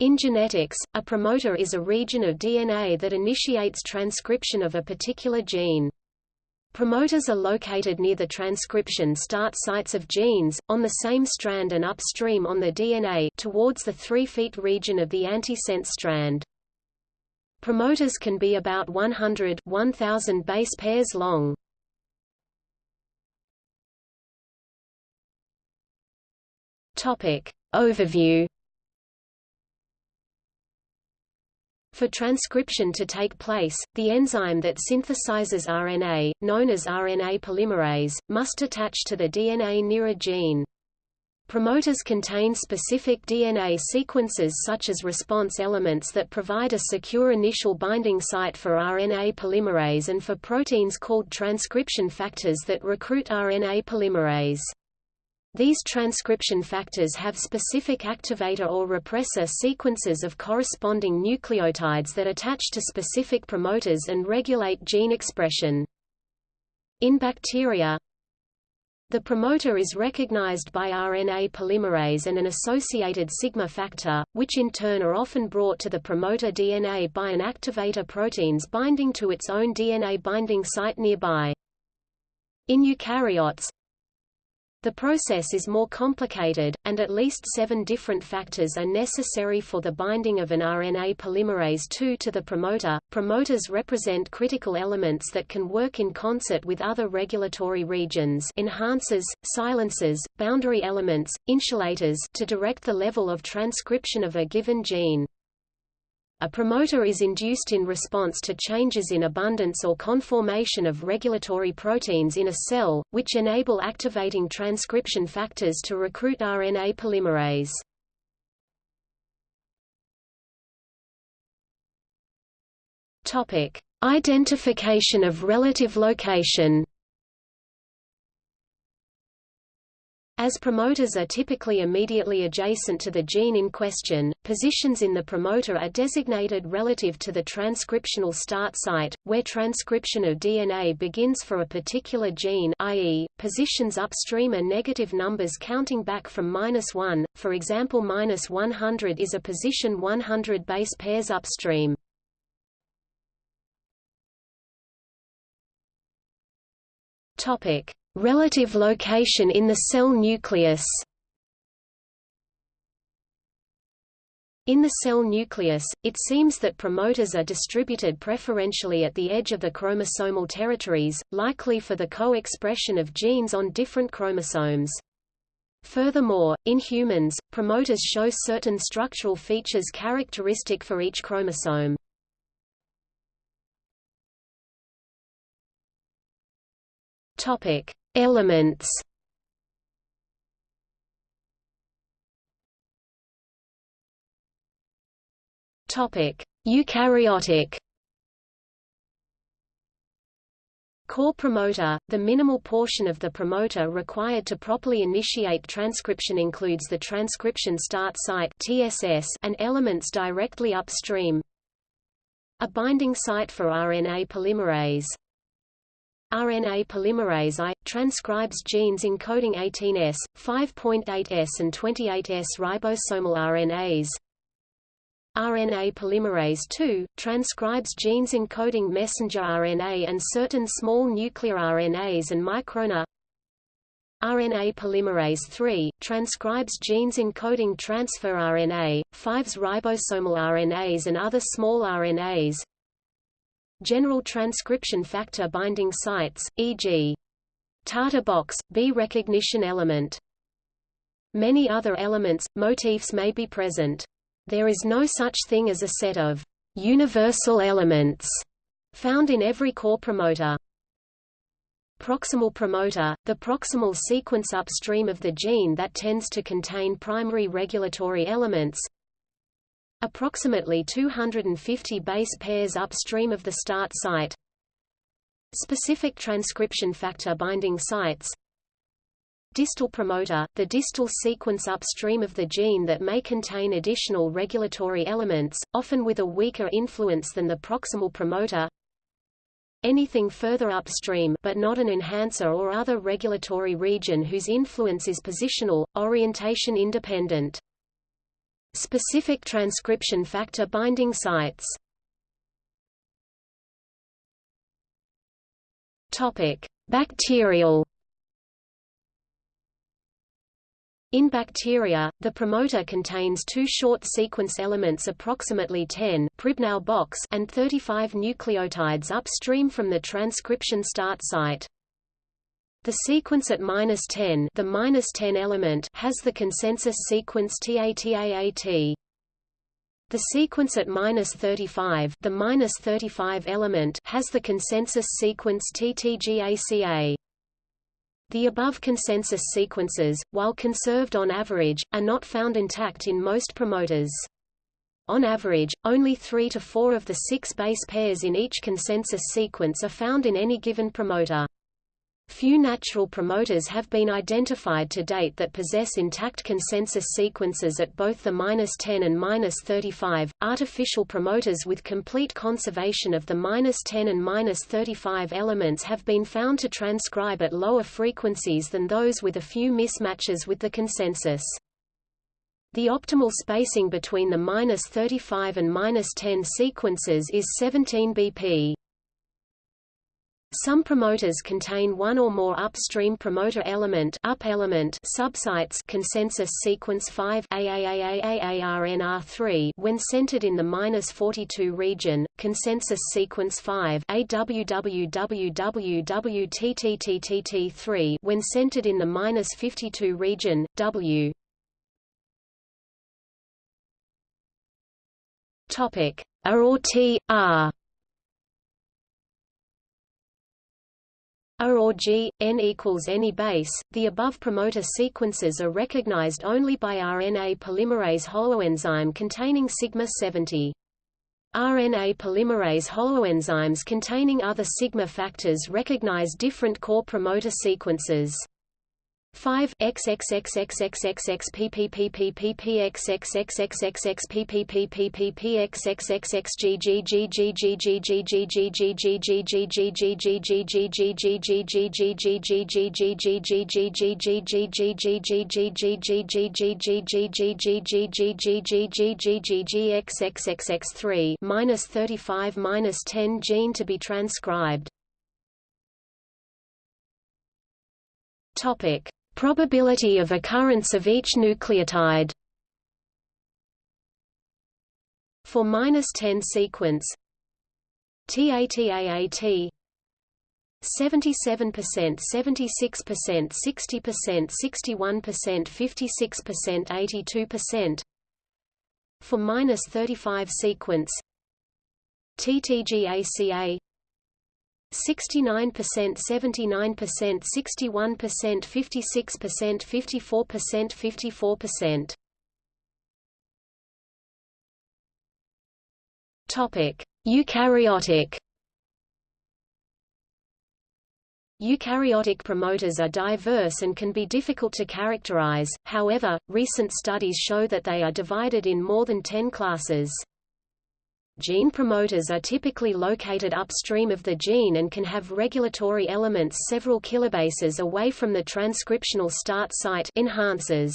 In genetics, a promoter is a region of DNA that initiates transcription of a particular gene. Promoters are located near the transcription start sites of genes, on the same strand and upstream on the DNA towards the 3 feet region of the antisense strand. Promoters can be about 100 1000 base pairs long. Topic. Overview For transcription to take place, the enzyme that synthesizes RNA, known as RNA polymerase, must attach to the DNA near a gene. Promoters contain specific DNA sequences such as response elements that provide a secure initial binding site for RNA polymerase and for proteins called transcription factors that recruit RNA polymerase. These transcription factors have specific activator or repressor sequences of corresponding nucleotides that attach to specific promoters and regulate gene expression. In bacteria, the promoter is recognized by RNA polymerase and an associated sigma factor, which in turn are often brought to the promoter DNA by an activator proteins binding to its own DNA binding site nearby. In eukaryotes, the process is more complicated, and at least seven different factors are necessary for the binding of an RNA polymerase II to the promoter. Promoters represent critical elements that can work in concert with other regulatory regions enhancers, silencers, boundary elements, insulators to direct the level of transcription of a given gene. A promoter is induced in response to changes in abundance or conformation of regulatory proteins in a cell, which enable activating transcription factors to recruit RNA polymerase. Topic: Identification of relative location. As promoters are typically immediately adjacent to the gene in question, positions in the promoter are designated relative to the transcriptional start site, where transcription of DNA begins for a particular gene i.e., positions upstream are negative numbers counting back from minus 1, for example minus 100 is a position 100 base pairs upstream. Topic. Relative location in the cell nucleus In the cell nucleus, it seems that promoters are distributed preferentially at the edge of the chromosomal territories, likely for the co-expression of genes on different chromosomes. Furthermore, in humans, promoters show certain structural features characteristic for each chromosome. Topic: Elements. Topic: Eukaryotic. Core promoter – The minimal portion of the promoter required to properly initiate transcription includes the transcription start site and elements directly upstream. A binding site for RNA polymerase RNA polymerase I, transcribes genes encoding 18S, 5.8S and 28S ribosomal RNAs. RNA polymerase II, transcribes genes encoding messenger RNA and certain small nuclear RNAs and microRNA. RNA polymerase III, transcribes genes encoding transfer RNA, 5s ribosomal RNAs and other small RNAs. General transcription factor binding sites, e.g. Tata box, B recognition element. Many other elements, motifs may be present. There is no such thing as a set of universal elements found in every core promoter. Proximal promoter, the proximal sequence upstream of the gene that tends to contain primary regulatory elements, approximately 250 base pairs upstream of the start site. Specific transcription factor binding sites Distal promoter, the distal sequence upstream of the gene that may contain additional regulatory elements, often with a weaker influence than the proximal promoter anything further upstream but not an enhancer or other regulatory region whose influence is positional, orientation independent. Specific transcription factor binding sites Topic: Bacterial In bacteria, the promoter contains two short sequence elements approximately 10 Pribnow box and 35 nucleotides upstream from the transcription start site. The sequence at minus 10, the minus 10 element, has the consensus sequence TATAAT. The sequence at minus 35, the minus 35 element, has the consensus sequence TTGACA. The above consensus sequences, while conserved on average, are not found intact in most promoters. On average, only three to four of the six base pairs in each consensus sequence are found in any given promoter. Few natural promoters have been identified to date that possess intact consensus sequences at both the -10 and -35. Artificial promoters with complete conservation of the -10 and -35 elements have been found to transcribe at lower frequencies than those with a few mismatches with the consensus. The optimal spacing between the -35 and -10 sequences is 17 bp. Some promoters contain one or more upstream promoter element up element subsites consensus sequence 5 AAAAARNR3 when centered in the -42 region, consensus sequence 5 AWWWWTTTTT3 when centered in the -52 region, W. Topic: A or T, R A or G, N equals any base, the above promoter sequences are recognized only by RNA polymerase holoenzyme containing sigma 70. RNA polymerase holoenzymes containing other sigma factors recognize different core promoter sequences. 5 3 minus 35 minus 10 gene to be transcribed. Topic Probability of occurrence of each nucleotide. For -10 sequence. TATAAT 77%, 76%, 60%, 61%, 56%, 82%. For -35 sequence. TTGACA 69%, 79%, 61%, 56%, 54%, 54%. Topic: Eukaryotic Eukaryotic promoters are diverse and can be difficult to characterize, however, recent studies show that they are divided in more than 10 classes. Gene promoters are typically located upstream of the gene and can have regulatory elements several kilobases away from the transcriptional start site enhancers.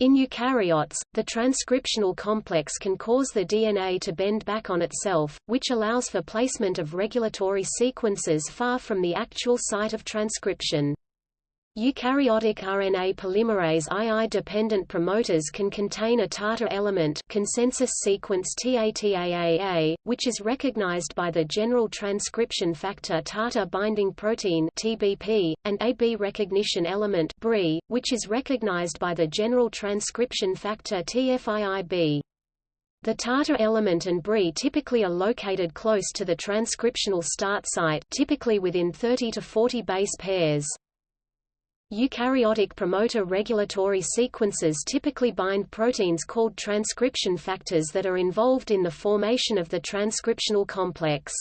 In eukaryotes, the transcriptional complex can cause the DNA to bend back on itself, which allows for placement of regulatory sequences far from the actual site of transcription. Eukaryotic RNA polymerase II-dependent promoters can contain a TATA element consensus sequence TATAAA, which is recognized by the general transcription factor TATA binding protein TBP, and AB recognition element BRI, which is recognized by the general transcription factor TFIIB. The TATA element and BRI typically are located close to the transcriptional start site typically within 30 to 40 base pairs. Eukaryotic promoter regulatory sequences typically bind proteins called transcription factors that are involved in the formation of the transcriptional complex.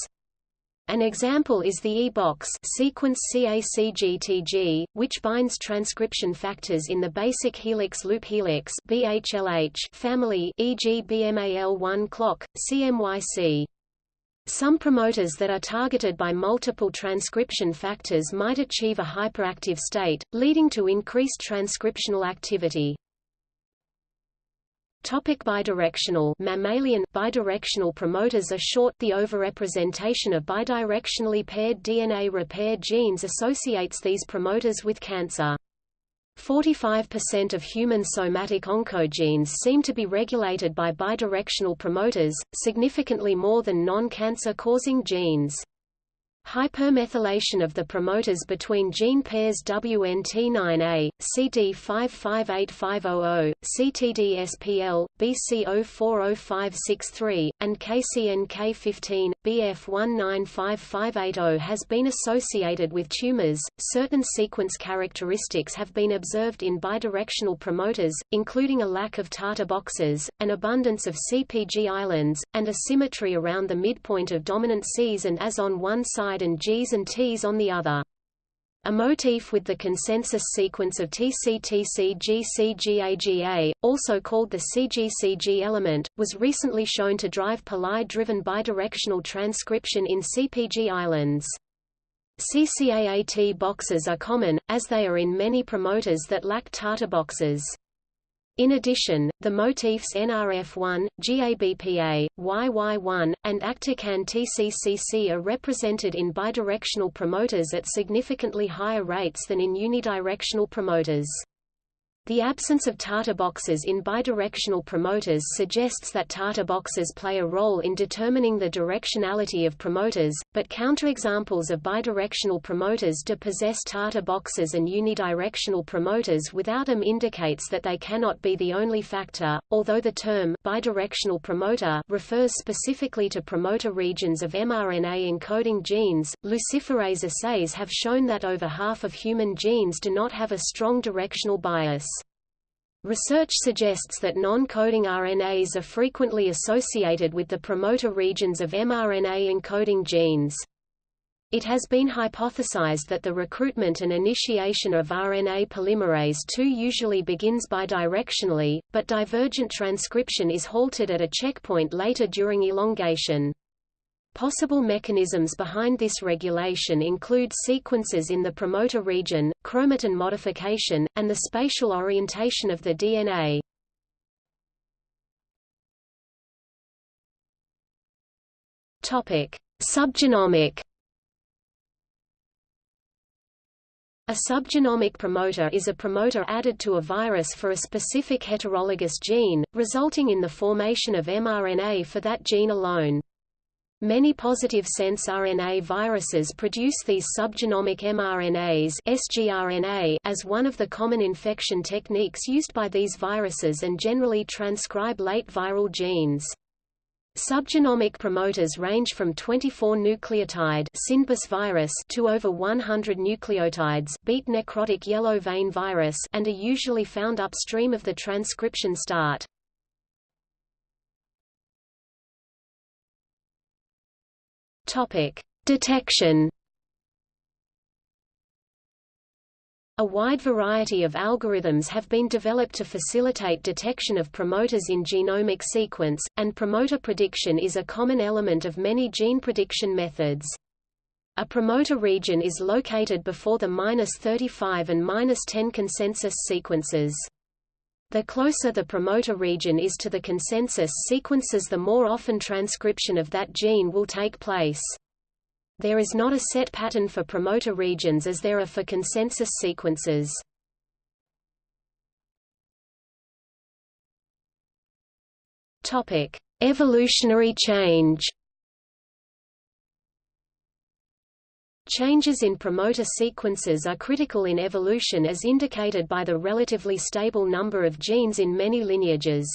An example is the E-box sequence CACGTG, which binds transcription factors in the basic helix loop helix BHLH family e.g. BMAL1 clock, CMYC. Some promoters that are targeted by multiple transcription factors might achieve a hyperactive state, leading to increased transcriptional activity. Topic bidirectional mammalian bidirectional promoters are short The overrepresentation of bidirectionally paired DNA repair genes associates these promoters with cancer. 45% of human somatic oncogenes seem to be regulated by bidirectional promoters, significantly more than non-cancer causing genes. Hypermethylation of the promoters between gene pairs WNT9A, CD558500, CTDSPL, BC040563, and KCNK15, BF195580 has been associated with tumors. Certain sequence characteristics have been observed in bidirectional promoters, including a lack of Tata boxes, an abundance of CPG islands, and a symmetry around the midpoint of dominant Cs and As on one side side and Gs and Ts on the other. A motif with the consensus sequence of TCTCGCGAGA, also called the CGCG element, was recently shown to drive Poli-driven bidirectional transcription in CPG islands. CCAAT boxes are common, as they are in many promoters that lack Tata boxes. In addition, the motifs NRF1, GABPA, YY1, and Actican TCCC are represented in bidirectional promoters at significantly higher rates than in unidirectional promoters. The absence of Tata boxes in bidirectional promoters suggests that Tata boxes play a role in determining the directionality of promoters, but counterexamples of bidirectional promoters do possess Tata boxes and unidirectional promoters without them indicates that they cannot be the only factor, although the term bidirectional promoter refers specifically to promoter regions of mRNA encoding genes. Luciferase assays have shown that over half of human genes do not have a strong directional bias. Research suggests that non-coding RNAs are frequently associated with the promoter regions of mRNA encoding genes. It has been hypothesized that the recruitment and initiation of RNA polymerase II usually begins bidirectionally, but divergent transcription is halted at a checkpoint later during elongation. Possible mechanisms behind this regulation include sequences in the promoter region, chromatin modification, and the spatial orientation of the DNA. Topic: Subgenomic A subgenomic promoter is a promoter added to a virus for a specific heterologous gene, resulting in the formation of mRNA for that gene alone. Many positive sense RNA viruses produce these subgenomic mRNAs sgRNA as one of the common infection techniques used by these viruses and generally transcribe late viral genes. Subgenomic promoters range from 24 nucleotide virus to over 100 nucleotides beat necrotic yellow vein virus and are usually found upstream of the transcription start. Topic: Detection. A wide variety of algorithms have been developed to facilitate detection of promoters in genomic sequence, and promoter prediction is a common element of many gene prediction methods. A promoter region is located before the -35 and -10 consensus sequences. The closer the promoter region is to the consensus sequences the more often transcription of that gene will take place. There is not a set pattern for promoter regions as there are for consensus sequences. Topic: Evolutionary change. Changes in promoter sequences are critical in evolution as indicated by the relatively stable number of genes in many lineages.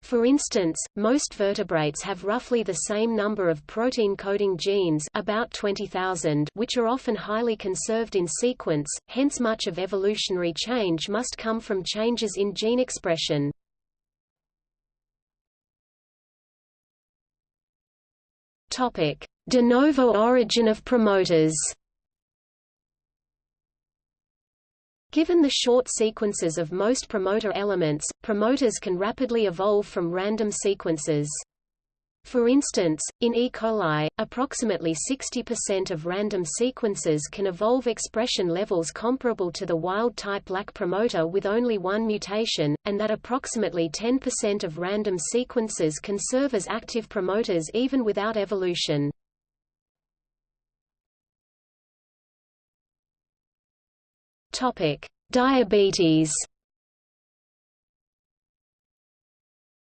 For instance, most vertebrates have roughly the same number of protein-coding genes about 20,000 which are often highly conserved in sequence, hence much of evolutionary change must come from changes in gene expression. Topic: De novo origin of promoters. Given the short sequences of most promoter elements, promoters can rapidly evolve from random sequences. For instance, in E. coli, approximately 60% of random sequences can evolve expression levels comparable to the wild-type lac promoter with only one mutation, and that approximately 10% of random sequences can serve as active promoters even without evolution. Diabetes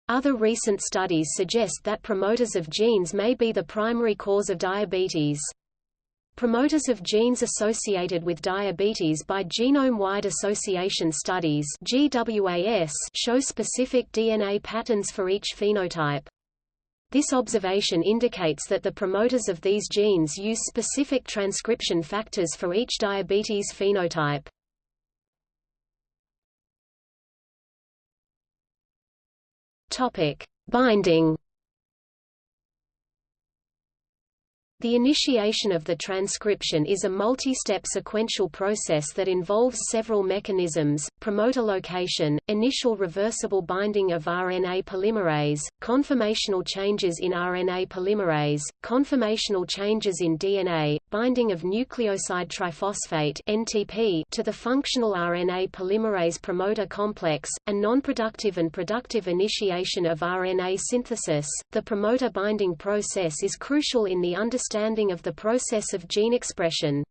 Other recent studies suggest that promoters of genes may be the primary cause of diabetes. Promoters of genes associated with diabetes by genome-wide association studies show specific DNA patterns for each phenotype. This observation indicates that the promoters of these genes use specific transcription factors for each diabetes phenotype. Topic: Binding. The initiation of the transcription is a multi-step sequential process that involves several mechanisms, promoter location, initial reversible binding of RNA polymerase, conformational changes in RNA polymerase, conformational changes in DNA, binding of nucleoside triphosphate (NTP) to the functional RNA polymerase promoter complex, and non-productive and productive initiation of RNA synthesis. The promoter binding process is crucial in the understanding understanding of the process of gene expression.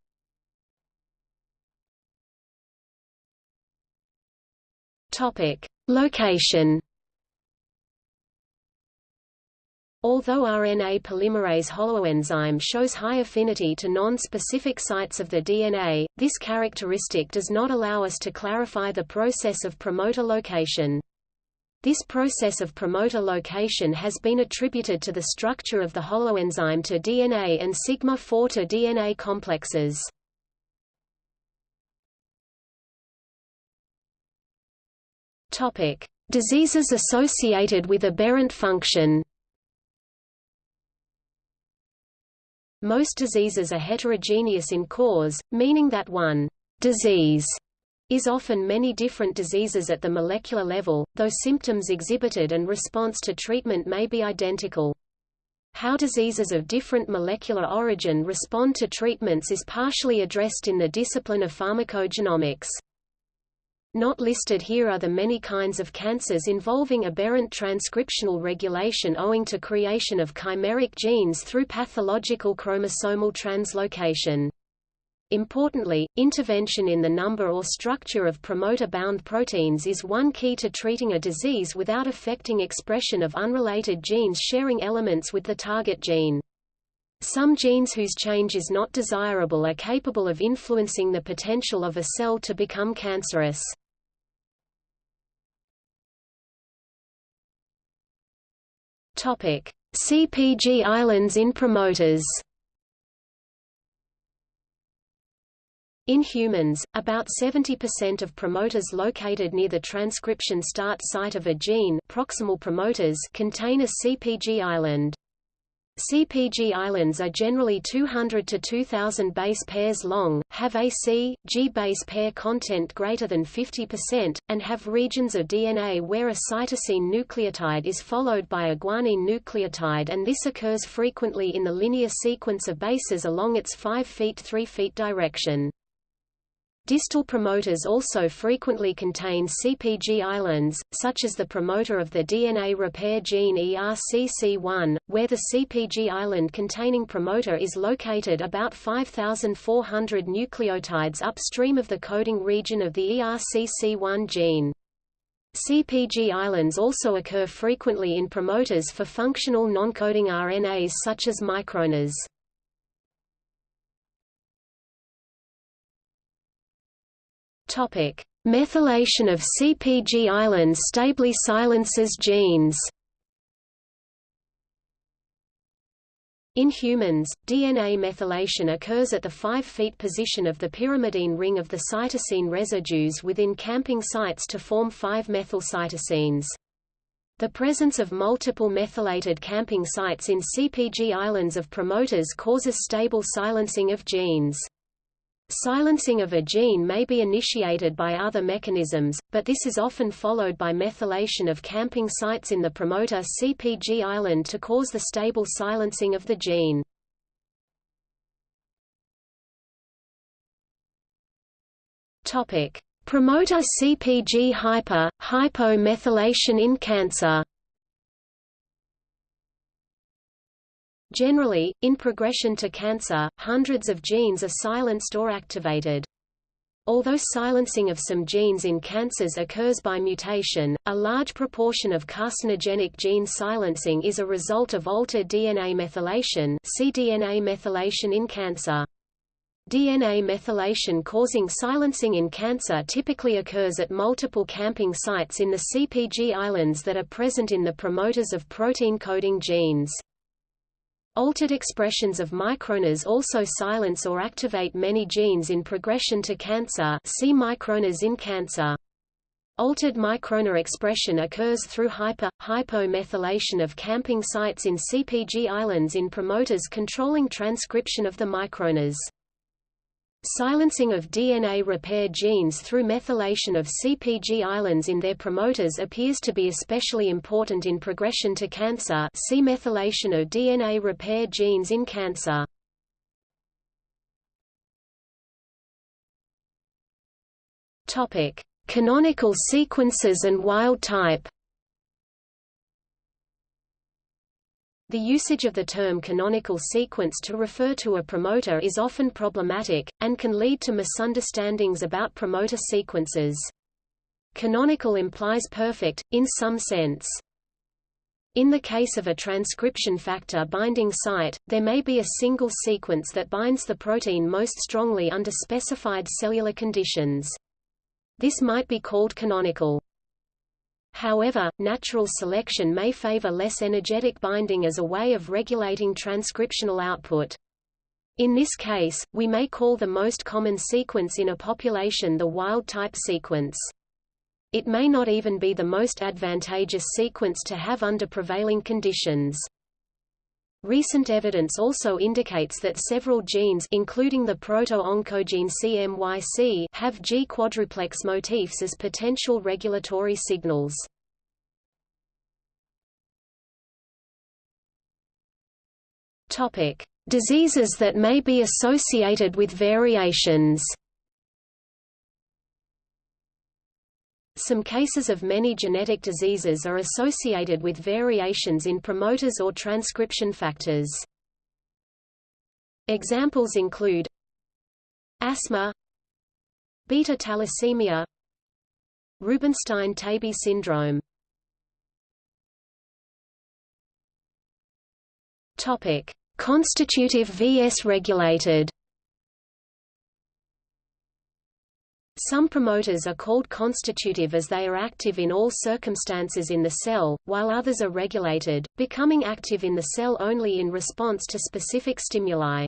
Topic: Location. Although RNA polymerase holoenzyme shows high affinity to non-specific sites of the DNA, this characteristic does not allow us to clarify the process of promoter location. This process of promoter location has been attributed to the structure of the holoenzyme to DNA and sigma-4 to DNA complexes. Topic: Diseases associated with aberrant function. Most diseases are heterogeneous in cause, meaning that one disease is often many different diseases at the molecular level, though symptoms exhibited and response to treatment may be identical. How diseases of different molecular origin respond to treatments is partially addressed in the discipline of pharmacogenomics. Not listed here are the many kinds of cancers involving aberrant transcriptional regulation owing to creation of chimeric genes through pathological chromosomal translocation. Importantly, intervention in the number or structure of promoter-bound proteins is one key to treating a disease without affecting expression of unrelated genes sharing elements with the target gene. Some genes whose change is not desirable are capable of influencing the potential of a cell to become cancerous. CPG islands in promoters In humans, about 70% of promoters located near the transcription start site of a gene proximal promoters contain a CPG island. CPG islands are generally 200 to 2000 base pairs long, have a C, G base pair content greater than 50%, and have regions of DNA where a cytosine nucleotide is followed by a guanine nucleotide and this occurs frequently in the linear sequence of bases along its 5 feet 3 feet direction. Distal promoters also frequently contain CPG islands, such as the promoter of the DNA repair gene ERCC1, where the CPG island containing promoter is located about 5,400 nucleotides upstream of the coding region of the ERCC1 gene. CPG islands also occur frequently in promoters for functional non-coding RNAs such as microRNAs. Topic: Methylation of CpG islands stably silences genes. In humans, DNA methylation occurs at the 5 feet position of the pyrimidine ring of the cytosine residues within camping sites to form 5-methylcytosines. The presence of multiple methylated camping sites in CpG islands of promoters causes stable silencing of genes. Silencing of a gene may be initiated by other mechanisms, but this is often followed by methylation of camping sites in the promoter CpG island to cause the stable silencing of the gene. Promoter CpG hyper hypomethylation in cancer. Generally, in progression to cancer, hundreds of genes are silenced or activated. Although silencing of some genes in cancers occurs by mutation, a large proportion of carcinogenic gene silencing is a result of altered DNA methylation see DNA methylation in cancer. DNA methylation causing silencing in cancer typically occurs at multiple camping sites in the CpG islands that are present in the promoters of protein-coding genes. Altered expressions of microRNAs also silence or activate many genes in progression to cancer see microRNAs in cancer. Altered microRNA expression occurs through hyper, hypomethylation of camping sites in CpG islands in promoters controlling transcription of the microRNAs. Silencing of DNA repair genes through methylation of CpG islands in their promoters appears to be especially important in progression to cancer see methylation of DNA repair genes in cancer. Canonical sequences and wild type The usage of the term canonical sequence to refer to a promoter is often problematic, and can lead to misunderstandings about promoter sequences. Canonical implies perfect, in some sense. In the case of a transcription factor binding site, there may be a single sequence that binds the protein most strongly under specified cellular conditions. This might be called canonical. However, natural selection may favor less energetic binding as a way of regulating transcriptional output. In this case, we may call the most common sequence in a population the wild-type sequence. It may not even be the most advantageous sequence to have under prevailing conditions. Recent evidence also indicates that several genes including the proto-oncogene CMYC have G quadruplex motifs as potential regulatory signals. Topic: Diseases that may be associated with variations. Some cases of many genetic diseases are associated with variations in promoters or transcription factors. Examples include asthma, beta thalassemia, Rubinstein-Taybi syndrome. Topic: Constitutive vs regulated. Some promoters are called constitutive as they are active in all circumstances in the cell, while others are regulated, becoming active in the cell only in response to specific stimuli.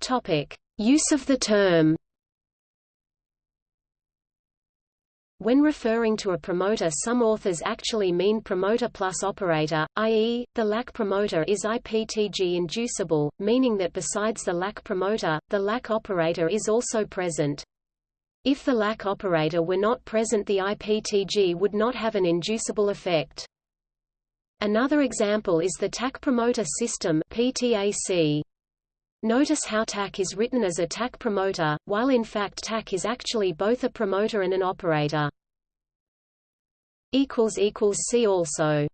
Topic: Use of the term When referring to a promoter some authors actually mean promoter plus operator, i.e., the lac promoter is IPTG inducible, meaning that besides the lac promoter, the lac operator is also present. If the lac operator were not present the IPTG would not have an inducible effect. Another example is the TAC promoter system PTAC. Notice how TAC is written as a TAC promoter, while in fact TAC is actually both a promoter and an operator. See also